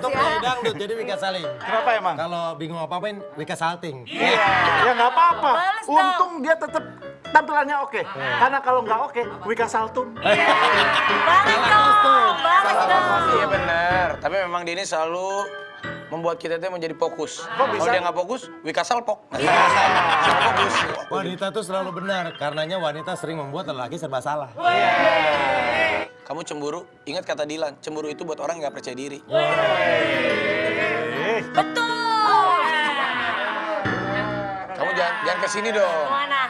Untuk penyanyi dangdut jadi Wika Saling. Kenapa emang? Kalau bingung apa-apain Wika Salting. Ya nggak apa-apa. Untung dia tetap tampilannya oke. Karena kalau nggak oke, Wika Saltum. Balas dong, balas dong. Iya benar, tapi memang dia ini selalu membuat kita itu menjadi fokus. Kalau bisa? dia nggak fokus, Wika Salpok. Nggak fokus. Wanita tuh selalu benar, karenanya wanita sering membuat lelaki serba salah. Kamu cemburu, ingat kata Dilan, cemburu itu buat orang yang nggak percaya diri. Betul. Kamu jangan jangan ke sini dong. Mana?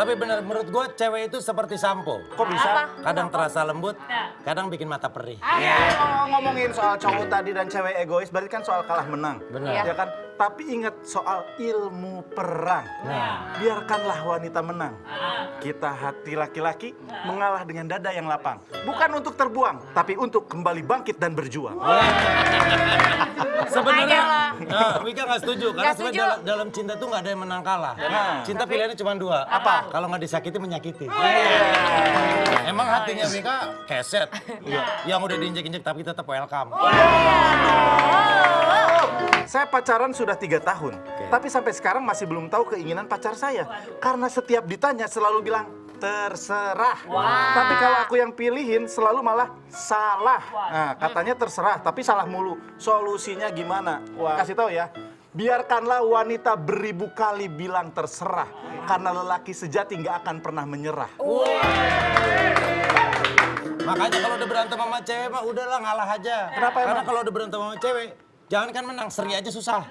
Tapi benar, menurut gue cewek itu seperti sampo. Kok bisa? Apa? Kadang terasa lembut, kadang bikin mata perih. Oh, ngomongin soal cowok tadi dan cewek egois, berarti kan soal kalah menang. Benar. Ya kan? Tapi ingat soal ilmu perang. Biarkanlah wanita menang. Kita hati laki-laki mengalah dengan dada yang lapang. Bukan untuk terbuang, tapi untuk kembali bangkit dan berjuang. Sebenarnya, nah, Wika nggak setuju karena setuju. dalam, dalam cinta tuh nggak ada yang menang kalah. Nah. Cinta pilihannya cuma dua. Apa? Kalau nggak disakiti menyakiti. Emang hatinya Wika keset. Yang udah diinjek-injek tapi tetap welcome. Saya pacaran sudah tiga tahun, tapi sampai sekarang masih belum tahu keinginan pacar saya. Karena setiap ditanya selalu bilang terserah. Tapi kalau aku yang pilihin selalu malah salah. Nah, katanya terserah, tapi salah mulu. Solusinya gimana? Kasih tahu ya. Biarkanlah wanita beribu kali bilang terserah, karena lelaki sejati nggak akan pernah menyerah. Makanya kalau udah berantem sama cewek mah udahlah ngalah aja. Kenapa emang? Karena kalau udah berantem sama cewek, jangan kan menang, seri aja susah.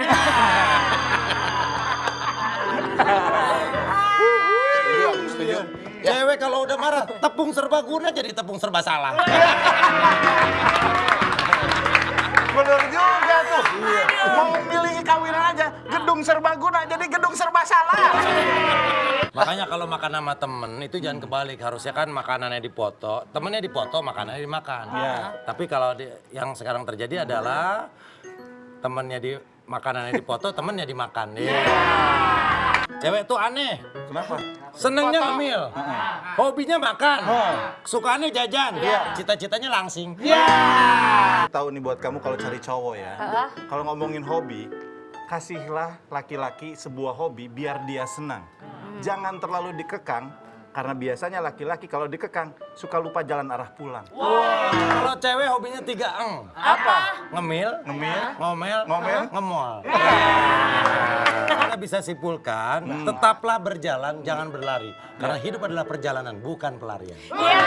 Setuju, aku setuju. Ya, Cewek kalau udah marah, tepung serbaguna jadi tepung serba salah. Bener juga tuh. Mau milih kawinan aja, gedung serbaguna jadi gedung serba salah. Makanya kalau makan sama temen itu jangan kebalik, harusnya kan makanannya dipoto, temennya dipoto, makanannya dimakan. Iya. Tapi kalau di- yang sekarang terjadi adalah temennya di makanannya dipoto, temennya dimakan. Iya. Cewek tuh aneh, Kenapa? senengnya ngemil, hobinya makan, sukaannya jajan, cita-citanya langsing. Tahu nih buat kamu kalau cari cowok ya. Kalau ngomongin hobi, kasihlah laki-laki sebuah hobi biar dia senang. Jangan terlalu dikekang karena biasanya laki-laki kalau dikekang suka lupa jalan arah pulang. Kalau cewek hobinya tiga eng. Apa? Ngemil, Ngemil? ngomel, Ngomel? ngemol. Kita bisa simpulkan, tetaplah berjalan, jangan berlari. Karena hidup adalah perjalanan, bukan pelarian. Ya.